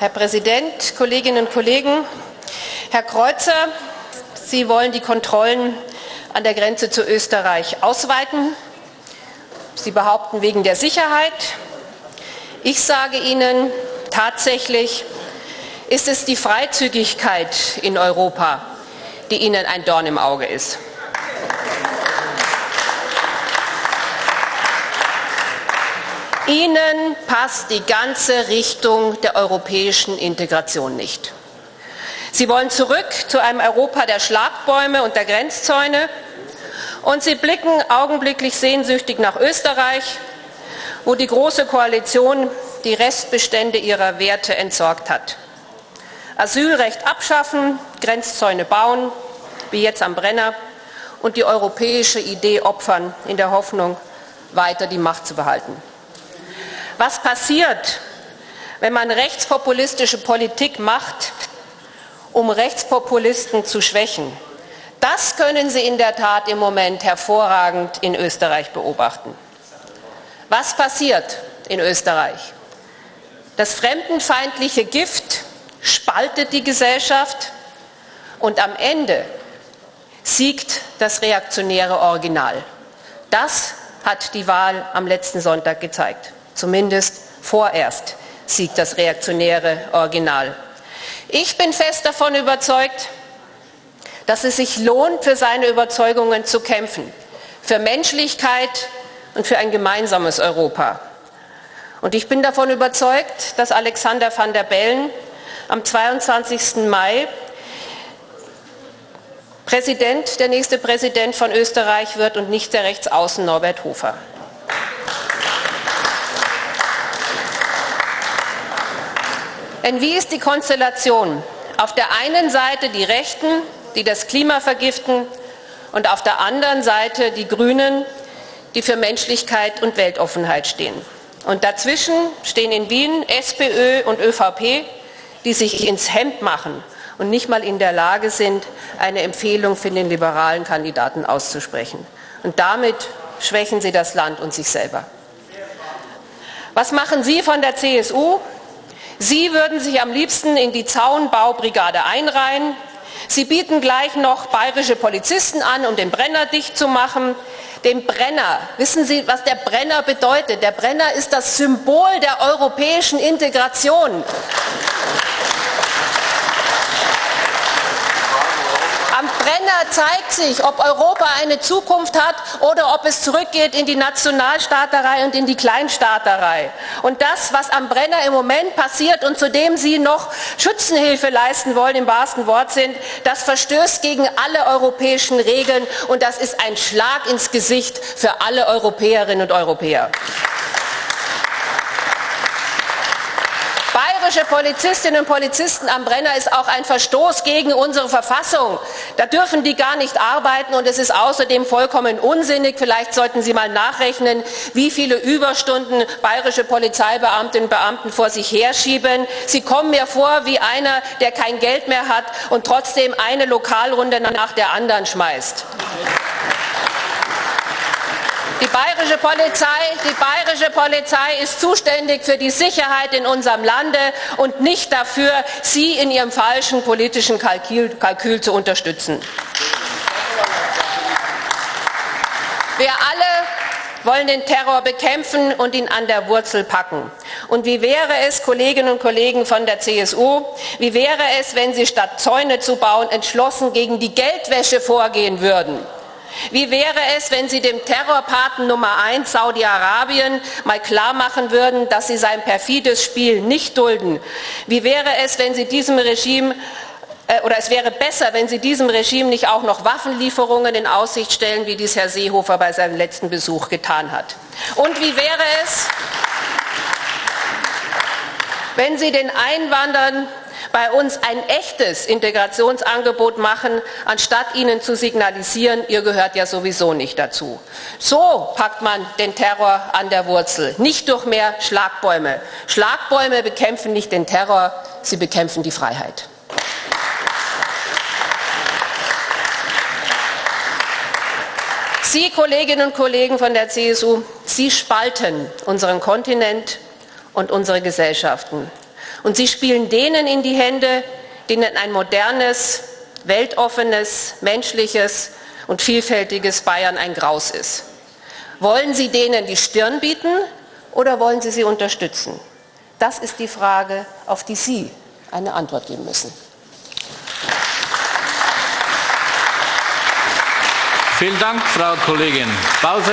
Herr Präsident, Kolleginnen und Kollegen! Herr Kreuzer, Sie wollen die Kontrollen an der Grenze zu Österreich ausweiten. Sie behaupten wegen der Sicherheit. Ich sage Ihnen, tatsächlich ist es die Freizügigkeit in Europa, die Ihnen ein Dorn im Auge ist. Ihnen passt die ganze Richtung der europäischen Integration nicht. Sie wollen zurück zu einem Europa der Schlagbäume und der Grenzzäune und Sie blicken augenblicklich sehnsüchtig nach Österreich, wo die Große Koalition die Restbestände ihrer Werte entsorgt hat. Asylrecht abschaffen, Grenzzäune bauen, wie jetzt am Brenner, und die europäische Idee opfern, in der Hoffnung, weiter die Macht zu behalten. Was passiert, wenn man rechtspopulistische Politik macht, um Rechtspopulisten zu schwächen? Das können Sie in der Tat im Moment hervorragend in Österreich beobachten. Was passiert in Österreich? Das fremdenfeindliche Gift spaltet die Gesellschaft und am Ende siegt das reaktionäre Original. Das hat die Wahl am letzten Sonntag gezeigt. Zumindest vorerst siegt das reaktionäre Original. Ich bin fest davon überzeugt, dass es sich lohnt, für seine Überzeugungen zu kämpfen, für Menschlichkeit und für ein gemeinsames Europa. Und ich bin davon überzeugt, dass Alexander van der Bellen am 22. Mai Präsident, der nächste Präsident von Österreich wird und nicht der Rechtsaußen Norbert Hofer. Denn wie ist die Konstellation? Auf der einen Seite die Rechten, die das Klima vergiften, und auf der anderen Seite die Grünen, die für Menschlichkeit und Weltoffenheit stehen. Und dazwischen stehen in Wien SPÖ und ÖVP, die sich ins Hemd machen und nicht mal in der Lage sind, eine Empfehlung für den liberalen Kandidaten auszusprechen. Und damit schwächen sie das Land und sich selber. Was machen Sie von der CSU? Sie würden sich am liebsten in die Zaunbaubrigade einreihen. Sie bieten gleich noch bayerische Polizisten an, um den Brenner dicht zu machen. Den Brenner, wissen Sie, was der Brenner bedeutet? Der Brenner ist das Symbol der europäischen Integration. Brenner zeigt sich, ob Europa eine Zukunft hat oder ob es zurückgeht in die Nationalstaaterei und in die Kleinstaaterei. Und das, was am Brenner im Moment passiert und zu dem Sie noch Schützenhilfe leisten wollen, im wahrsten Wortsinn, das verstößt gegen alle europäischen Regeln und das ist ein Schlag ins Gesicht für alle Europäerinnen und Europäer. Bayerische Polizistinnen und Polizisten am Brenner ist auch ein Verstoß gegen unsere Verfassung. Da dürfen die gar nicht arbeiten und es ist außerdem vollkommen unsinnig. Vielleicht sollten Sie mal nachrechnen, wie viele Überstunden bayerische Polizeibeamtinnen und Beamten vor sich herschieben. Sie kommen mir vor wie einer, der kein Geld mehr hat und trotzdem eine Lokalrunde nach der anderen schmeißt. Die bayerische, Polizei, die bayerische Polizei ist zuständig für die Sicherheit in unserem Lande und nicht dafür, Sie in Ihrem falschen politischen Kalkül, Kalkül zu unterstützen. Wir alle wollen den Terror bekämpfen und ihn an der Wurzel packen. Und wie wäre es, Kolleginnen und Kollegen von der CSU, wie wäre es, wenn Sie statt Zäune zu bauen entschlossen gegen die Geldwäsche vorgehen würden? Wie wäre es, wenn Sie dem Terrorpaten Nummer eins Saudi-Arabien mal klarmachen würden, dass Sie sein perfides Spiel nicht dulden? Wie wäre es, wenn Sie diesem Regime äh, oder es wäre besser, wenn Sie diesem Regime nicht auch noch Waffenlieferungen in Aussicht stellen, wie dies Herr Seehofer bei seinem letzten Besuch getan hat. Und wie wäre es, wenn Sie den Einwanderern bei uns ein echtes Integrationsangebot machen, anstatt ihnen zu signalisieren, ihr gehört ja sowieso nicht dazu. So packt man den Terror an der Wurzel, nicht durch mehr Schlagbäume. Schlagbäume bekämpfen nicht den Terror, sie bekämpfen die Freiheit. Sie, Kolleginnen und Kollegen von der CSU, Sie spalten unseren Kontinent und unsere Gesellschaften. Und Sie spielen denen in die Hände, denen ein modernes, weltoffenes, menschliches und vielfältiges Bayern ein Graus ist. Wollen Sie denen die Stirn bieten oder wollen Sie sie unterstützen? Das ist die Frage, auf die Sie eine Antwort geben müssen. Vielen Dank, Frau Kollegin Bause.